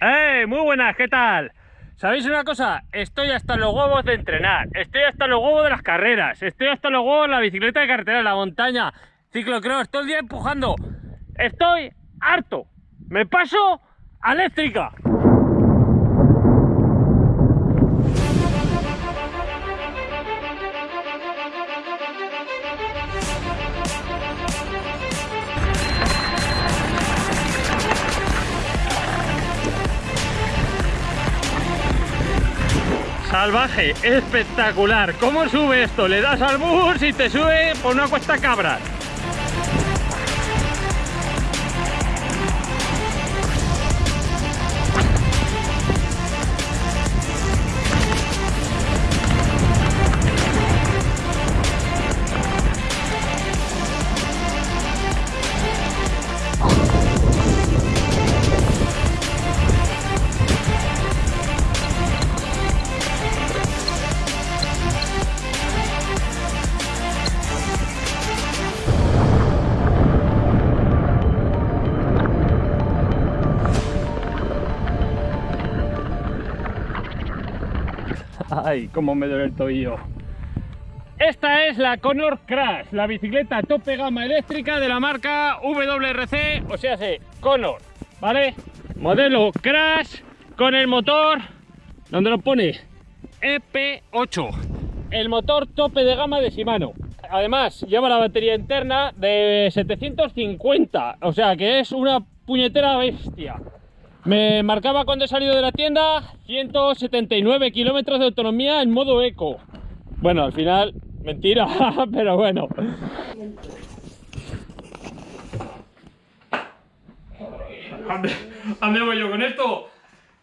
¡Eh! Muy buenas, ¿qué tal? ¿Sabéis una cosa? Estoy hasta los huevos de entrenar, estoy hasta los huevos de las carreras, estoy hasta los huevos de la bicicleta de carretera, la montaña, ciclocross, todo el día empujando. Estoy harto. Me paso eléctrica. Salvaje, espectacular. ¿Cómo sube esto? Le das al bus y te sube por una cuesta cabra. Ay, cómo me duele el tobillo. Esta es la Conor Crash, la bicicleta tope gama eléctrica de la marca WRC, o sea, se Conor, ¿vale? Modelo Crash con el motor, donde lo pone? EP8, el motor tope de gama de Shimano. Además, lleva la batería interna de 750, o sea que es una puñetera bestia. Me marcaba cuando he salido de la tienda 179 kilómetros de autonomía en modo eco. Bueno, al final, mentira, pero bueno. ¿A dónde voy yo con esto?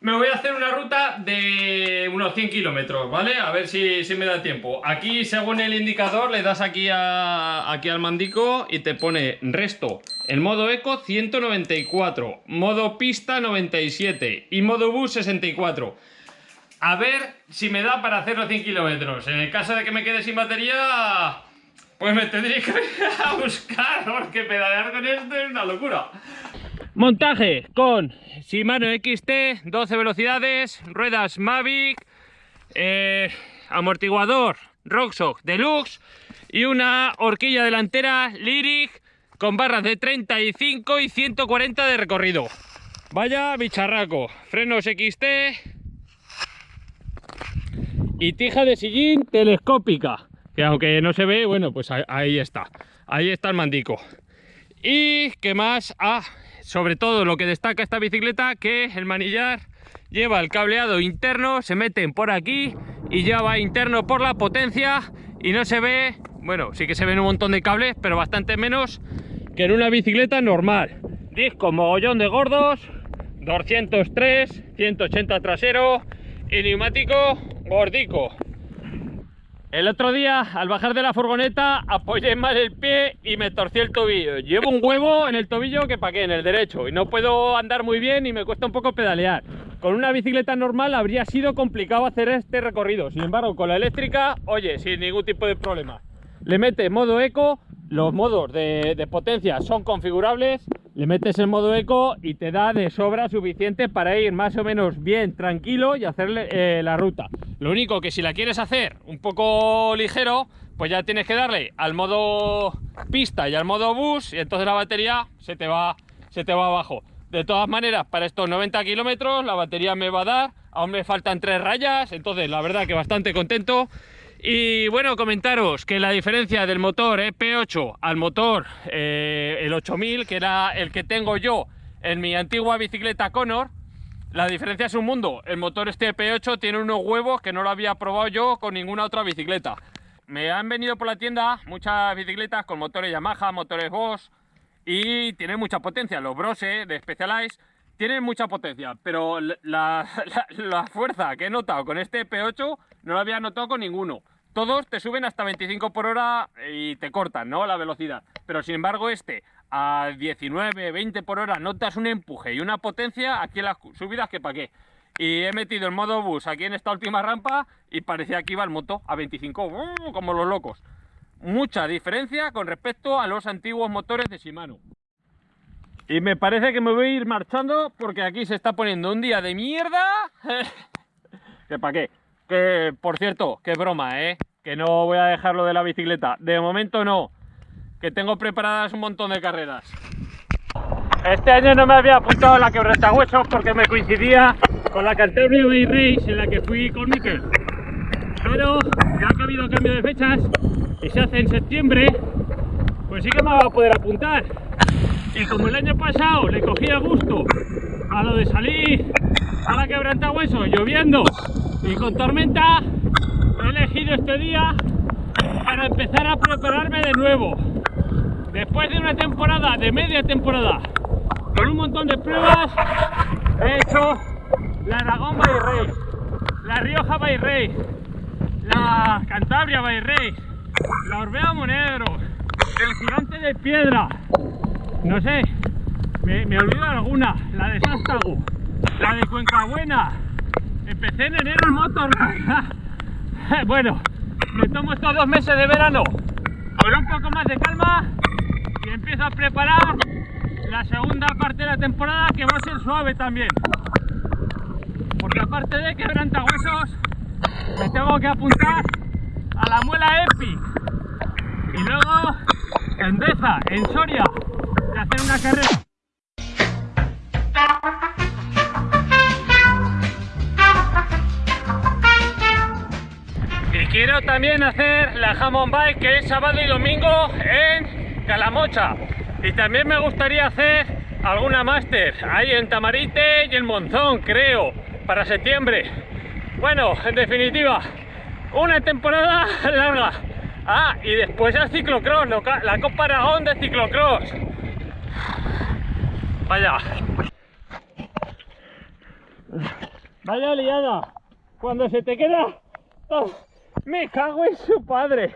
Me voy a hacer una ruta de unos 100 kilómetros, ¿vale? A ver si, me da tiempo. Aquí, según el indicador, le das aquí, aquí al mandico y te pone resto. En modo eco, 194. Modo pista, 97. Y modo bus, 64. A ver si me da para hacer los 100 kilómetros. En el caso de que me quede sin batería, pues me tendría que ir a buscar, porque pedalear con esto es una locura. Montaje con Shimano XT, 12 velocidades, ruedas Mavic, eh, amortiguador Rockshox Deluxe y una horquilla delantera Lyric con barras de 35 y 140 de recorrido. Vaya bicharraco, frenos XT y tija de sillín telescópica, que aunque no se ve, bueno, pues ahí está, ahí está el mandico. Y qué más, ah, sobre todo lo que destaca esta bicicleta que el manillar lleva el cableado interno, se meten por aquí y ya va interno por la potencia y no se ve, bueno, sí que se ven un montón de cables, pero bastante menos que en una bicicleta normal. Disco mogollón de gordos, 203, 180 trasero y neumático gordico. El otro día, al bajar de la furgoneta, apoyé mal el pie y me torcí el tobillo. Llevo un huevo en el tobillo que pa' qué, en el derecho. Y no puedo andar muy bien y me cuesta un poco pedalear. Con una bicicleta normal habría sido complicado hacer este recorrido. Sin embargo, con la eléctrica, oye, sin ningún tipo de problema. Le mete modo eco, los modos de, potencia son configurables, le metes el modo eco y te da de sobra suficiente para ir más o menos bien tranquilo y hacerle eh, la ruta. Lo único que si la quieres hacer un poco ligero, pues ya tienes que darle al modo pista y al modo bus y entonces la batería se te va, se te va abajo. De todas maneras, para estos 90 kilómetros la batería me va a dar, aún me faltan tres rayas, entonces la verdad que bastante contento. Y bueno, comentaros que la diferencia del motor EP8 al motor eh, el 8000, que era el que tengo yo en mi antigua bicicleta Conor, la diferencia es un mundo. El motor este EP8 tiene unos huevos que no lo había probado yo con ninguna otra bicicleta. Me han venido por la tienda muchas bicicletas con motores Yamaha, motores Bosch y tienen mucha potencia. Los Brose de Specialized tienen mucha potencia, pero la, fuerza que he notado con este EP8 no la había notado con ninguno todos te suben hasta 25 por hora y te cortan, ¿no? La velocidad. Pero sin embargo este a 19, 20 por hora notas un empuje y una potencia aquí en las subidas que para qué. Y he metido el modo bus aquí en esta última rampa y parecía que iba el moto a 25, ¡uh! como los locos. Mucha diferencia con respecto a los antiguos motores de Shimano. Y me parece que me voy a ir marchando porque aquí se está poniendo un día de mierda. ¿Que para qué? Que, por cierto, qué broma, ¿eh? Que no voy a dejarlo de la bicicleta. De momento no. Que tengo preparadas un montón de carreras. Este año no me había apuntado a la quebrantahuesos porque me coincidía con la Canterbury Bay Race en la que fui con Mikel. Pero ya que ha habido cambio de fechas y se hace en septiembre, pues sí que me va a poder apuntar. Y como el año pasado le cogía gusto a lo de salir a la quebrantahuesos lloviendo y con tormenta, he elegido este día para empezar a prepararme de nuevo. Después de una temporada, de media temporada, con un montón de pruebas, he hecho la Aragón by Race, la Rioja by Race, la Cantabria by Race, la Orbea Monegro, el Gigante de Piedra, no sé, me, me olvido alguna, la de Sástago, la de Cuenca Buena, empecé en enero el motor, bueno, me tomo estos dos meses de verano con un poco más de calma y empiezo a preparar la segunda parte de la temporada que va a ser suave también. Porque aparte de quebrantahuesos, me tengo que apuntar a la muela Epic. Y luego en Deza, en Soria, Y quiero también hacer la Hammond Bike que es sábado y domingo en Calamocha. Y también me gustaría hacer alguna máster ahí en Tamarite y en Monzón, creo, para septiembre. Bueno, en definitiva, una temporada larga. Ah, y después el ciclocross, la Copa Aragón de ciclocross. Vaya. Vaya liada. Cuando se te queda... Me cago en su padre.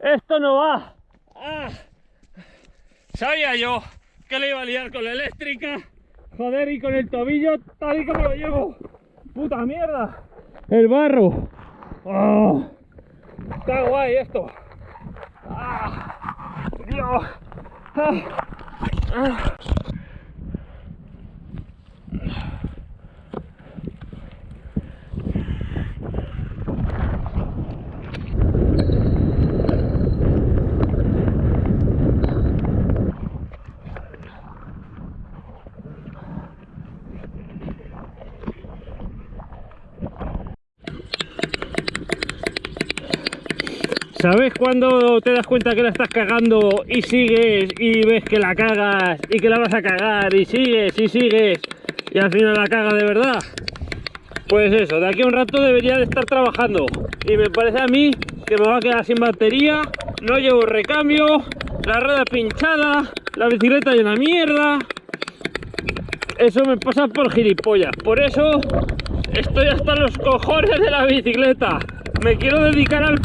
Esto no va. Ah. Sabía yo que le iba a liar con la eléctrica. Joder, y con el tobillo tal y como lo llevo. Puta mierda. El barro. Oh, está guay esto. Ah, Dios. Ah, ¿Sabes cuando te das cuenta que la estás cagando y sigues y ves que la cagas y que la vas a cagar y sigues y sigues y al final la cagas de verdad? Pues eso, de aquí a un rato debería de estar trabajando y me parece a mí que me va a quedar sin batería, no llevo recambio, la rueda pinchada, la bicicleta llena mierda. Eso me pasa por gilipollas, por eso estoy hasta los cojones de la bicicleta. Me quiero dedicar al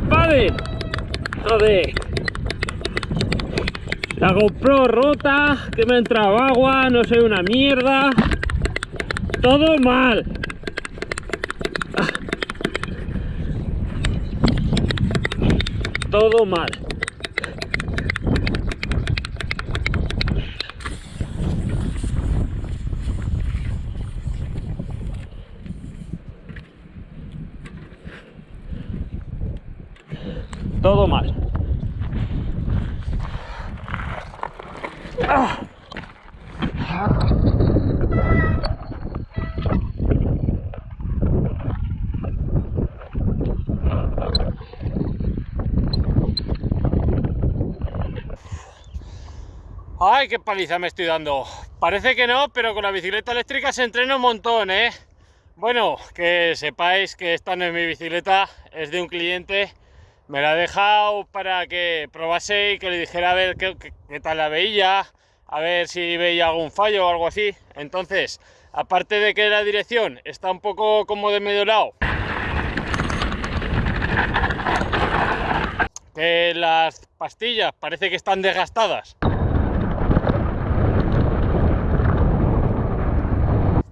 La GoPro rota, que me ha agua, no sé, una mierda. Todo mal. Todo mal. Todo mal. ¡Ay, qué paliza me estoy dando! Parece que no, pero con la bicicleta eléctrica se entrena un montón, ¿eh? Bueno, que sepáis que esta no es mi bicicleta, es de un cliente. Me la ha dejado para que probase y que le dijera a ver qué, qué tal la veía, a ver si veía algún fallo o algo así. Entonces, aparte de que la dirección está un poco como de medio lado, que las pastillas parece que están desgastadas.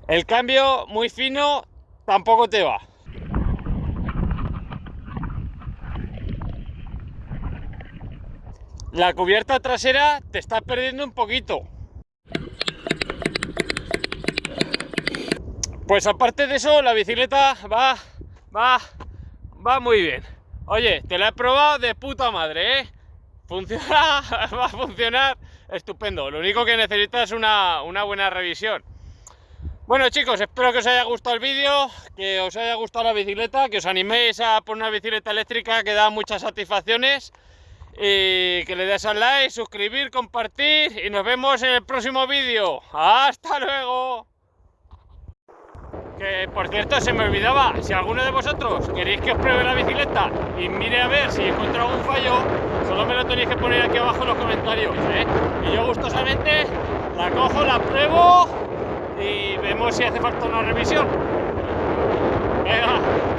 El cambio muy fino tampoco te va. La cubierta trasera te está perdiendo un poquito. Pues aparte de eso, la bicicleta va, va, va muy bien. Oye, te la he probado de puta madre, ¿eh? Funciona, va a funcionar estupendo. Lo único que necesitas es una, una buena revisión. Bueno chicos, espero que os haya gustado el vídeo, que os haya gustado la bicicleta, que os animéis a por una bicicleta eléctrica que da muchas satisfacciones y que le des al like, suscribir, compartir y nos vemos en el próximo vídeo. ¡Hasta luego! Que por cierto se me olvidaba, si alguno de vosotros queréis que os pruebe la bicicleta y mire a ver si encuentro algún fallo, solo me lo tenéis que poner aquí abajo en los comentarios, ¿eh? Y yo gustosamente la cojo, la pruebo y vemos si hace falta una revisión. Venga.